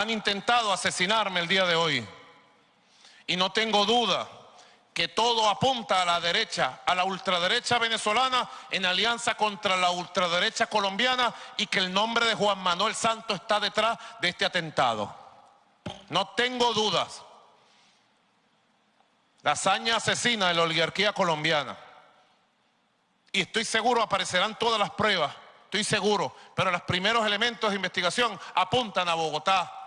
han intentado asesinarme el día de hoy. Y no tengo duda que todo apunta a la derecha, a la ultraderecha venezolana en alianza contra la ultraderecha colombiana y que el nombre de Juan Manuel Santos está detrás de este atentado. No tengo dudas. La hazaña asesina de la oligarquía colombiana. Y estoy seguro aparecerán todas las pruebas, estoy seguro, pero los primeros elementos de investigación apuntan a Bogotá,